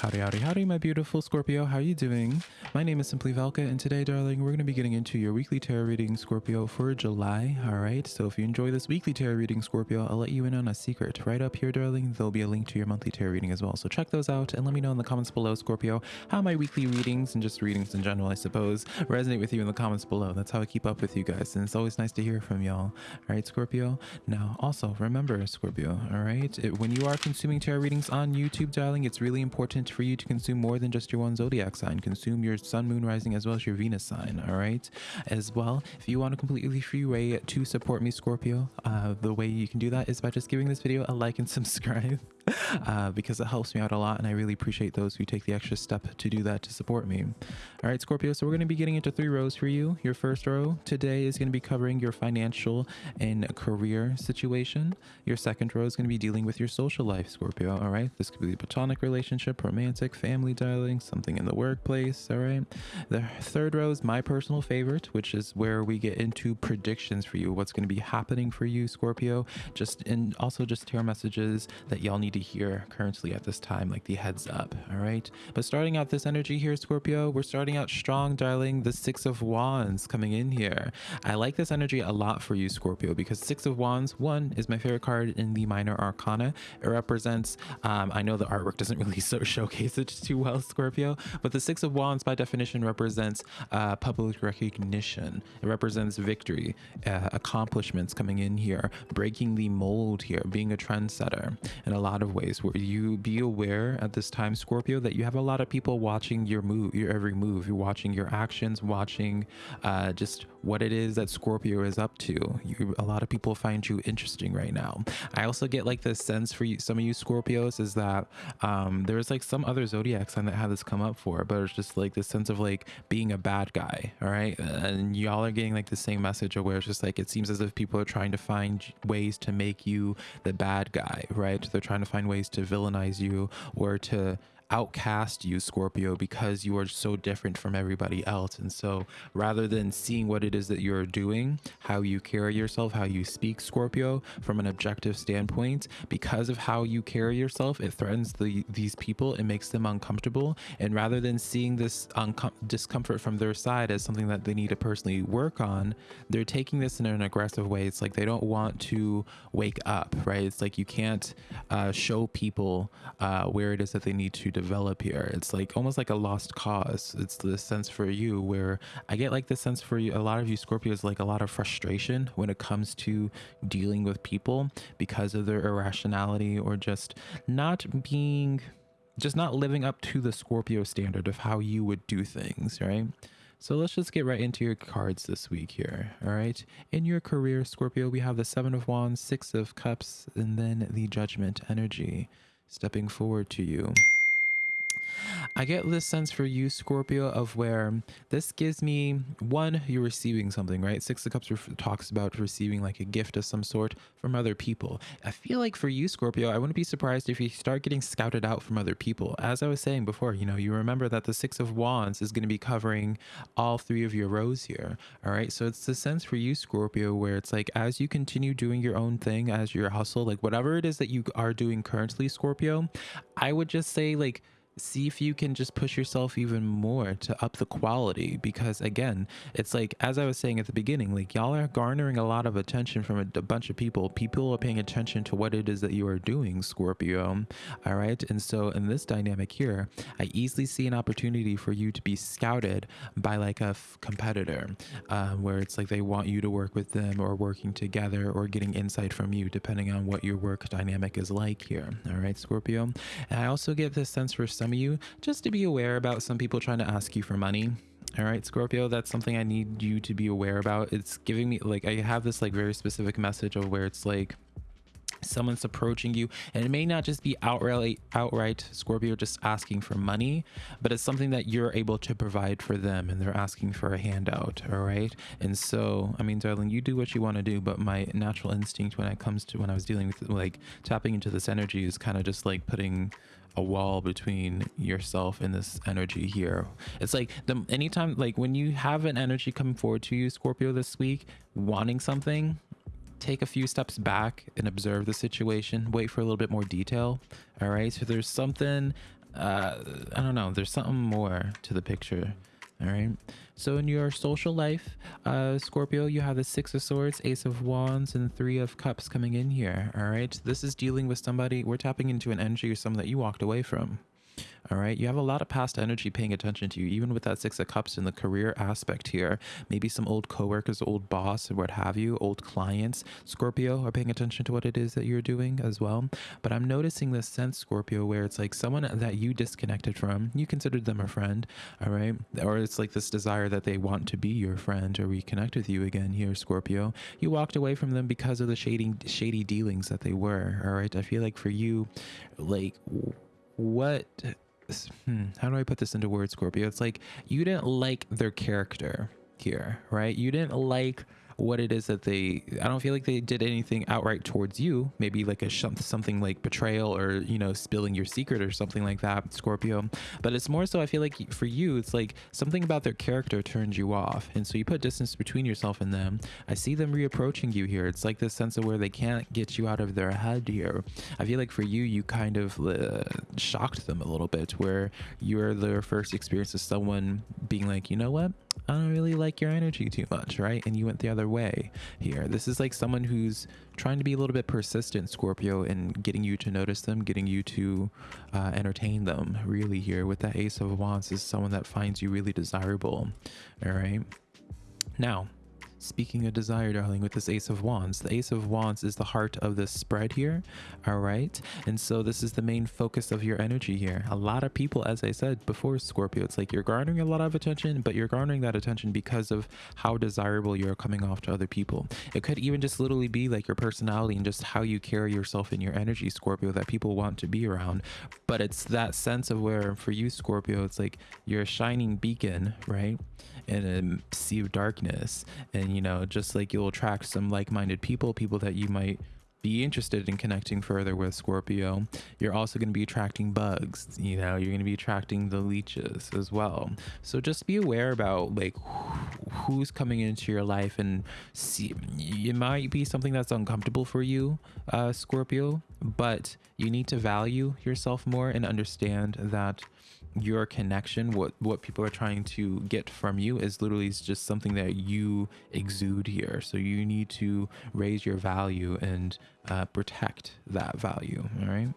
Howdy, howdy, howdy, my beautiful Scorpio. How are you doing? My name is Simply Velka, and today, darling, we're going to be getting into your weekly tarot reading, Scorpio, for July. All right. So if you enjoy this weekly tarot reading, Scorpio, I'll let you in on a secret. Right up here, darling, there'll be a link to your monthly tarot reading as well. So check those out and let me know in the comments below, Scorpio, how my weekly readings and just readings in general, I suppose, resonate with you in the comments below. That's how I keep up with you guys, and it's always nice to hear from y'all. All right, Scorpio. Now, also remember, Scorpio. All right, it, when you are consuming tarot readings on YouTube, darling, it's really important for you to consume more than just your one zodiac sign. Consume your sun, moon, rising, as well as your Venus sign. All right. As well, if you want a completely free way to support me, Scorpio, uh, the way you can do that is by just giving this video a like and subscribe. Uh, because it helps me out a lot and I really appreciate those who take the extra step to do that to support me. All right, Scorpio, so we're going to be getting into three rows for you. Your first row today is going to be covering your financial and career situation. Your second row is going to be dealing with your social life, Scorpio. All right, this could be a platonic relationship, romantic, family dialing, something in the workplace. All right, the third row is my personal favorite, which is where we get into predictions for you, what's going to be happening for you, Scorpio. Just and also just tarot messages that y'all need to hear currently at this time, like the heads up. All right. But starting out this energy here, Scorpio, we're starting out strong, darling. The Six of Wands coming in here. I like this energy a lot for you, Scorpio, because Six of Wands, one, is my favorite card in the Minor Arcana. It represents, um, I know the artwork doesn't really so showcase it too well, Scorpio, but the Six of Wands, by definition, represents uh, public recognition. It represents victory, uh, accomplishments coming in here, breaking the mold here, being a trendsetter in a lot of ways. Where you be aware at this time, Scorpio, that you have a lot of people watching your move, your every move. You're watching your actions, watching uh, just what it is that Scorpio is up to. You, a lot of people find you interesting right now. I also get like this sense for you, some of you Scorpios is that um, there's like some other zodiac sign that had this come up for, but it's just like this sense of like being a bad guy. All right. And y'all are getting like the same message of where it's just like it seems as if people are trying to find ways to make you the bad guy, right? They're trying to find ways to villainize you or to outcast you, Scorpio, because you are so different from everybody else. And so rather than seeing what it is that you're doing, how you carry yourself, how you speak, Scorpio, from an objective standpoint, because of how you carry yourself, it threatens the, these people, it makes them uncomfortable. And rather than seeing this discomfort from their side as something that they need to personally work on, they're taking this in an aggressive way. It's like they don't want to wake up, right? It's like you can't uh, show people uh, where it is that they need to develop here. It's like almost like a lost cause. It's the sense for you where I get like the sense for you, a lot of you Scorpios, like a lot of frustration when it comes to dealing with people because of their irrationality or just not being, just not living up to the Scorpio standard of how you would do things, right? So let's just get right into your cards this week here. All right. In your career, Scorpio, we have the Seven of Wands, Six of Cups, and then the Judgment energy stepping forward to you. I get this sense for you, Scorpio, of where this gives me one, you're receiving something, right? Six of Cups talks about receiving like a gift of some sort from other people. I feel like for you, Scorpio, I wouldn't be surprised if you start getting scouted out from other people. As I was saying before, you know, you remember that the Six of Wands is going to be covering all three of your rows here. All right. So it's the sense for you, Scorpio, where it's like as you continue doing your own thing, as your hustle, like whatever it is that you are doing currently, Scorpio, I would just say, like, see if you can just push yourself even more to up the quality because again it's like as i was saying at the beginning like y'all are garnering a lot of attention from a, a, bunch of people. People are paying attention to what it is that you are doing scorpio all right? And so in this dynamic here i easily see an opportunity for you to be scouted by like a competitor um, where it's like they want you to work with them or working together or getting insight from you depending on what your work dynamic is like here all right scorpio? And i also get this sense for some some of you just to be aware about some people trying to ask you for money. All right scorpio that's something i need you to be aware about. It's giving me like i have this like very specific message of where it's like someone's approaching you and it may not just be outright outright scorpio just asking for money but it's something that you're able to provide for them and they're asking for a handout all right and so i mean darling you do what you want to do but my natural instinct when it comes to when i was dealing with like tapping into this energy is kind of just like putting a wall between yourself and this energy here. It's like the anytime like when you have an energy coming forward to you, Scorpio, this week, wanting something, take a few steps back and observe the situation. Wait for a little bit more detail. All right. So there's something uh, I don't know. There's something more to the picture. All right. So in your social life, uh, Scorpio, you have the Six of Swords, Ace of Wands, and Three of Cups coming in here. All right. This is dealing with somebody. We're tapping into an energy or someone that you walked away from. All right. You have a lot of past energy paying attention to you, even with that Six of Cups in the career aspect here. Maybe some old coworkers, old boss, what have you, old clients. Scorpio are paying attention to what it is that you're doing as well. But I'm noticing this sense, Scorpio, where it's like someone that you disconnected from, you considered them a friend. All right. Or it's like this desire that they want to be your friend or reconnect with you again here, Scorpio. You walked away from them because of the shady, shady dealings that they were. All right. I feel like for you, like, what hmm, how do I put this into words, Scorpio? It's like you didn't like their character here, right? You didn't like what it is that they i don't feel like they did anything outright towards you. Maybe like a something like betrayal or you know spilling your secret or something like that scorpio. But it's more so i feel like for you it's like something about their character turns you off. And so you put distance between yourself and them. I see them reapproaching you here. It's like this sense of where they can't get you out of their head here. I feel like for you you kind of uh, shocked them a little bit where you're their first experience of someone being like you know what? I don't really like your energy too much, right? And you went the other way here. This is like someone who's trying to be a little bit persistent, Scorpio, and getting you to notice them, getting you to uh, entertain them, really, here. With that Ace of Wands is someone that finds you really desirable, all right? Now, Speaking of desire, darling, with this Ace of Wands, the Ace of Wands is the heart of this spread here. All right. And so this is the main focus of your energy here. A lot of people, as I said before, Scorpio, it's like you're garnering a lot of attention, but you're garnering that attention because of how desirable you're coming off to other people. It could even just literally be like your personality and just how you carry yourself in your energy, Scorpio, that people want to be around. But it's that sense of where, for you, Scorpio, it's like you're a shining beacon, right? In a sea of darkness and you know just like you'll attract some like-minded people people that you might be interested in connecting further with Scorpio, you're also going to be attracting bugs. You know, you're going to be attracting the leeches as well. So just be aware about like who's coming into your life and see. It might be something that's uncomfortable for you, uh, Scorpio, but you need to value yourself more and understand that your connection what what people are trying to get from you is literally just something that you exude here. So you need to raise your value and uh, protect that value all right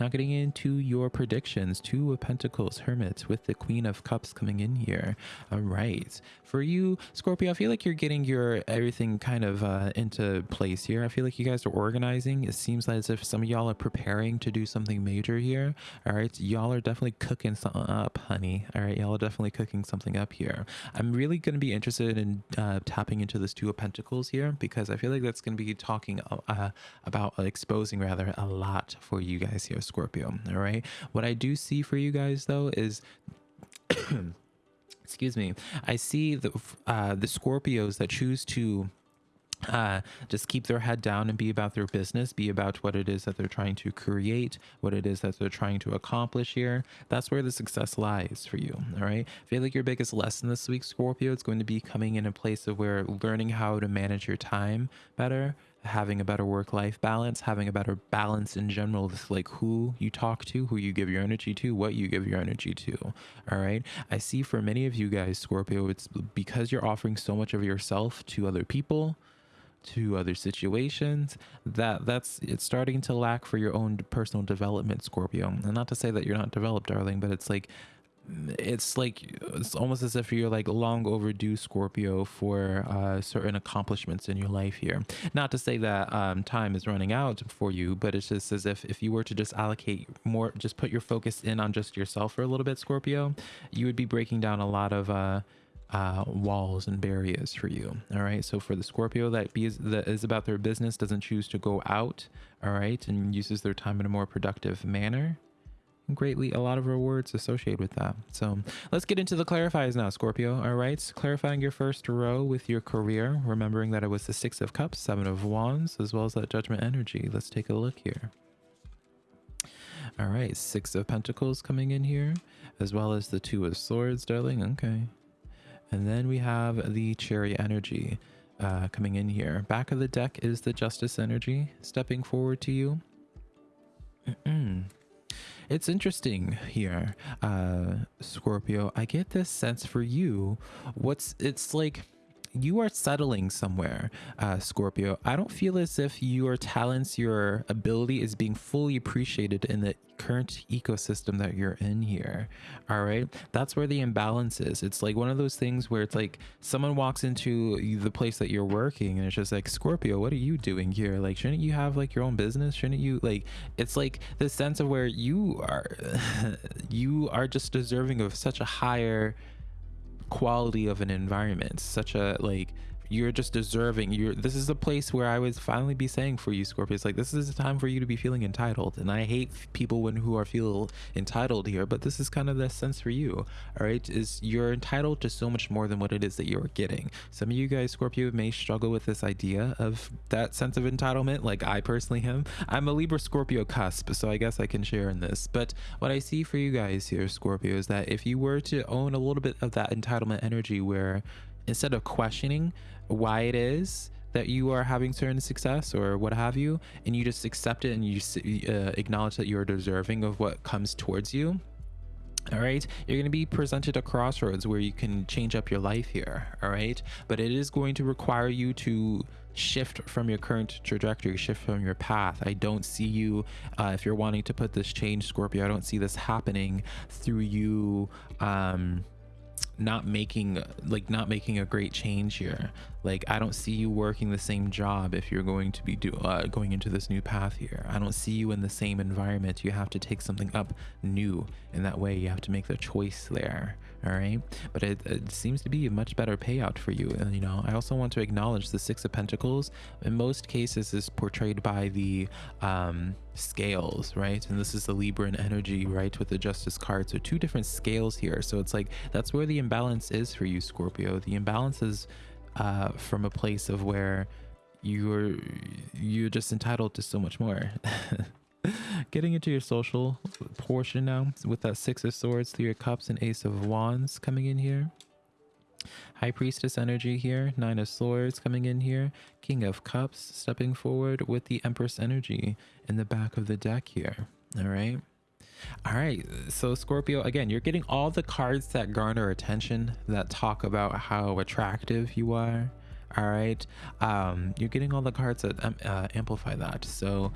now getting into your predictions, Two of Pentacles, Hermit with the Queen of Cups coming in here. All right. For you, Scorpio, I feel like you're getting your everything kind of uh, into place here. I feel like you guys are organizing. It seems like as if some of y'all are preparing to do something major here. All right. Y'all are definitely cooking something up, honey. All right. Y'all are definitely cooking something up here. I'm really going to be interested in uh, tapping into this Two of Pentacles here because I feel like that's going to be talking uh, about exposing rather a lot for you guys here, Scorpio. All right. What I do see for you guys though is excuse me. I see the uh, the Scorpios that choose to uh, just keep their head down and be about their business, be about what it is that they're trying to create, what it is that they're trying to accomplish here. That's where the success lies for you. All right. I feel like your biggest lesson this week, Scorpio, is going to be coming in a place of where learning how to manage your time better, having a better work life balance, having a better balance in general with like who you talk to, who you give your energy to, what you give your energy to. All right. I see for many of you guys, Scorpio, it's because you're offering so much of yourself to other people to other situations that that's it's starting to lack for your own personal development scorpio and not to say that you're not developed darling but it's like it's like it's almost as if you're like long overdue Scorpio for uh, certain accomplishments in your life here. Not to say that um, time is running out for you, but it's just as if if you were to just allocate more, just put your focus in on just yourself for a little bit, Scorpio, you would be breaking down a lot of. Uh, uh, walls and barriers for you. All right. So for the Scorpio that be that is about their business, doesn't choose to go out. All right, and uses their time in a more productive manner greatly a lot of rewards associated with that. So let's get into the clarifiers now, Scorpio. All right, clarifying your first row with your career, remembering that it was the Six of Cups, Seven of Wands, as well as that Judgment energy. Let's take a look here. All right, Six of Pentacles coming in here, as well as the Two of Swords, darling. Okay. And then we have the Chariot energy uh, coming in here. Back of the deck is the Justice energy stepping forward to you. It's interesting here, uh, Scorpio. I get this sense for you. What's it's like you are settling somewhere, uh, Scorpio. I don't feel as if your talents, your ability is being fully appreciated in the current ecosystem that you're in here. All right. That's where the imbalance is. It's like one of those things where it's like someone walks into the place that you're working and it's just like, Scorpio, what are you doing here? Like, shouldn't you have like your own business? Shouldn't you like, it's like the sense of where you are, you are just deserving of such a higher, quality of an environment such a like you're just deserving. You're this is a place where i would finally be saying for you scorpius like this is a time for you to be feeling entitled. And i hate people when who are feel entitled here but this is kind of the sense for you all right? Is you're entitled to so much more than what it is that you're getting. Some of you guys scorpio may struggle with this idea of that sense of entitlement like i personally am. I'm a libra scorpio cusp so i guess i can share in this. But what i see for you guys here scorpio is that if you were to own a little bit of that entitlement energy where instead of questioning why it is that you are having certain success or what have you, and you just accept it and you uh, acknowledge that you're deserving of what comes towards you. All right, you're going to be presented a crossroads where you can change up your life here. All right, but it is going to require you to shift from your current trajectory, shift from your path. I don't see you, uh, if you're wanting to put this change, Scorpio, I don't see this happening through you. Um, not making like not making a great change here like i don't see you working the same job if you're going to be do, uh, going into this new path here. I don't see you in the same environment. You have to take something up new in that way you have to make the choice there all right? But it, it seems to be a much better payout for you and you know i also want to acknowledge the six of pentacles. In most cases is portrayed by the um scales right? And this is the libran energy right with the justice card. So two different scales here. So it's like that's where the imbalance is for you scorpio. The imbalance is uh from a place of where you're you're just entitled to so much more. Getting into your social portion now with that six of swords three of cups and ace of wands coming in here. High priestess energy here nine of swords coming in here king of cups stepping forward with the empress energy in the back of the deck here all right all right so scorpio again you're getting all the cards that garner attention that talk about how attractive you are. All right um you're getting all the cards that um, uh, amplify that. So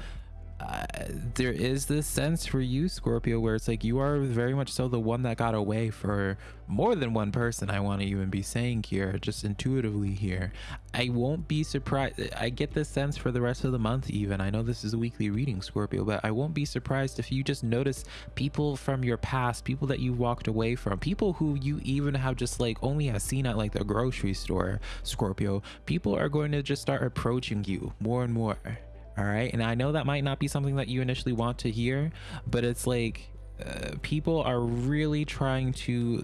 uh, there is this sense for you scorpio where it's like you are very much so the one that got away for more than one person i want to even be saying here just intuitively here. I won't be surprised i get this sense for the rest of the month even. I know this is a weekly reading scorpio but i won't be surprised if you just notice people from your past people that you walked away from people who you even have just like only have seen at like the grocery store scorpio. People are going to just start approaching you more and more all right? And i know that might not be something that you initially want to hear but it's like uh, people are really trying to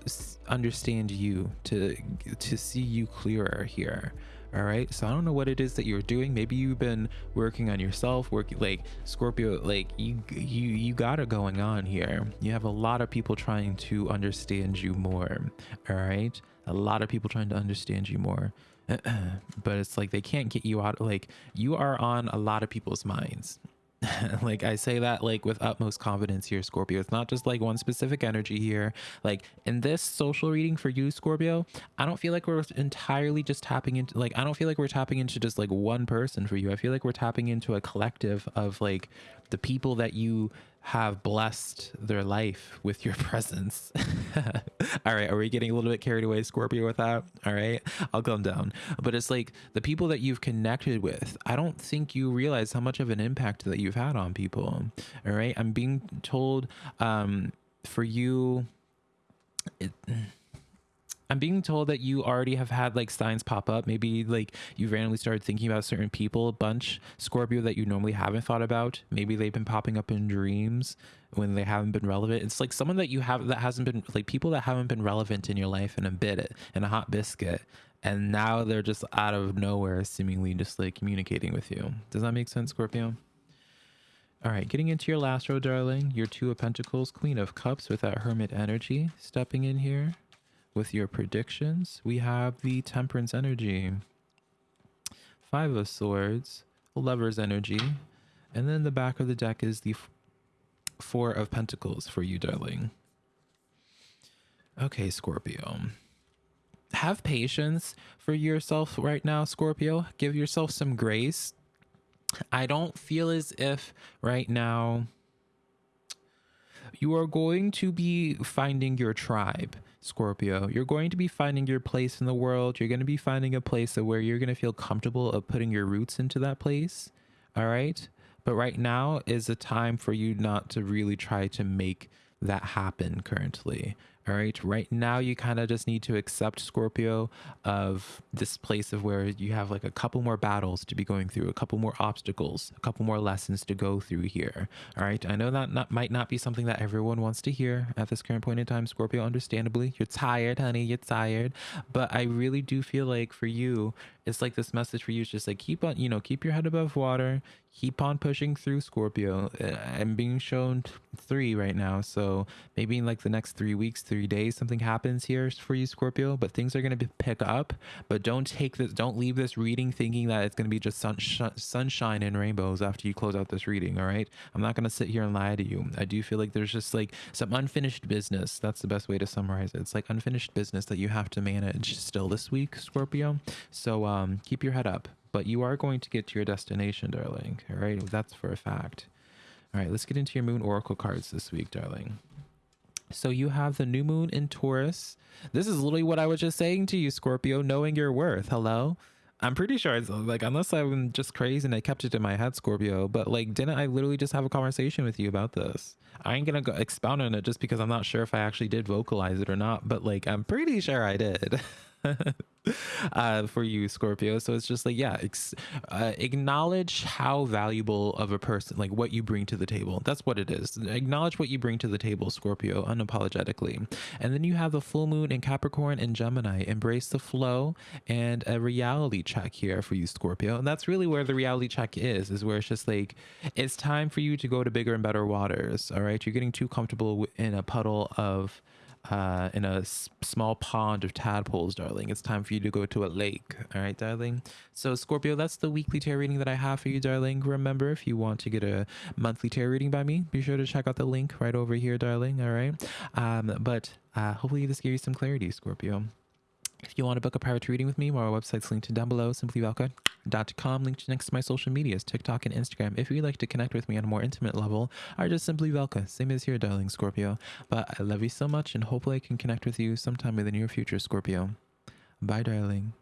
understand you to to see you clearer here. All right? So i don't know what it is that you're doing. Maybe you've been working on yourself working like scorpio like you you you got it going on here. You have a lot of people trying to understand you more. All right? A lot of people trying to understand you more but it's like they can't get you out like you are on a lot of people's minds like I say that like with utmost confidence here, Scorpio. It's not just like one specific energy here. Like in this social reading for you, Scorpio, I don't feel like we're entirely just tapping into like I don't feel like we're tapping into just like one person for you. I feel like we're tapping into a collective of like the people that you have blessed their life with your presence. All right, are we getting a little bit carried away, Scorpio, with that? All right, I'll calm down. But it's like the people that you've connected with, I don't think you realize how much of an impact that you've had on people. All right, I'm being told um, for you, it I'm being told that you already have had like signs pop up. Maybe like you randomly started thinking about certain people a bunch, Scorpio, that you normally haven't thought about. Maybe they've been popping up in dreams when they haven't been relevant. It's like someone that you have that hasn't been like people that haven't been relevant in your life in a bit, in a hot biscuit. And now they're just out of nowhere, seemingly just like communicating with you. Does that make sense, Scorpio? All right, getting into your last row, darling. Your Two of Pentacles, Queen of Cups with that Hermit energy stepping in here with your predictions, we have the Temperance energy, Five of Swords, Lover's energy, and then the back of the deck is the Four of Pentacles for you, darling. Okay, Scorpio. Have patience for yourself right now, Scorpio. Give yourself some grace. I don't feel as if right now you are going to be finding your tribe. Scorpio, you're going to be finding your place in the world. You're going to be finding a place where you're going to feel comfortable of putting your roots into that place. All right. But right now is a time for you not to really try to make that happen currently. All right. Right now, you kind of just need to accept Scorpio of this place of where you have like a couple more battles to be going through, a couple more obstacles, a couple more lessons to go through here. All right. I know that not, might not be something that everyone wants to hear at this current point in time, Scorpio. Understandably, you're tired, honey. You're tired. But I really do feel like for you, it's like this message for you is just like keep on, you know, keep your head above water, keep on pushing through Scorpio. Uh, I'm being shown three right now. So maybe in like the next three weeks, three days, something happens here for you, Scorpio, but things are going to pick up. But don't take this, don't leave this reading thinking that it's going to be just sun, sunshine and rainbows after you close out this reading. All right. I'm not going to sit here and lie to you. I do feel like there's just like some unfinished business. That's the best way to summarize it. It's like unfinished business that you have to manage still this week, Scorpio. So um, keep your head up, but you are going to get to your destination, darling. All right. That's for a fact. All right, let's get into your moon oracle cards this week, darling. So you have the new moon in Taurus. This is literally what I was just saying to you, Scorpio, knowing your worth. Hello? I'm pretty sure it's like, unless I'm just crazy and I kept it in my head, Scorpio, but like, didn't I literally just have a conversation with you about this? I ain't gonna go expound on it just because I'm not sure if I actually did vocalize it or not, but like, I'm pretty sure I did. uh, for you, Scorpio. So it's just like, yeah, ex- uh, acknowledge how valuable of a person, like what you bring to the table. That's what it is. Acknowledge what you bring to the table, Scorpio, unapologetically. And then you have the full moon in Capricorn and Gemini. Embrace the flow and a reality check here for you, Scorpio. And that's really where the reality check is, is where it's just like, it's time for you to go to bigger and better waters. All right. You're getting too comfortable in a puddle of uh, in a s- small pond of tadpoles, darling. It's time for you to go to a lake. All right, darling. So, Scorpio, that's the weekly tarot reading that I have for you, darling. Remember, if you want to get a monthly tarot reading by me, be sure to check out the link right over here, darling. All right. Um, but uh, hopefully, this gave you some clarity, Scorpio. If you want to book a private reading with me, my website's linked down below, simplyvelka.com, linked next to my social medias, TikTok and Instagram. If you'd like to connect with me on a more intimate level, are just simply Velka, same as here, darling Scorpio. But I love you so much and hopefully I can connect with you sometime in the near future, Scorpio. Bye, darling.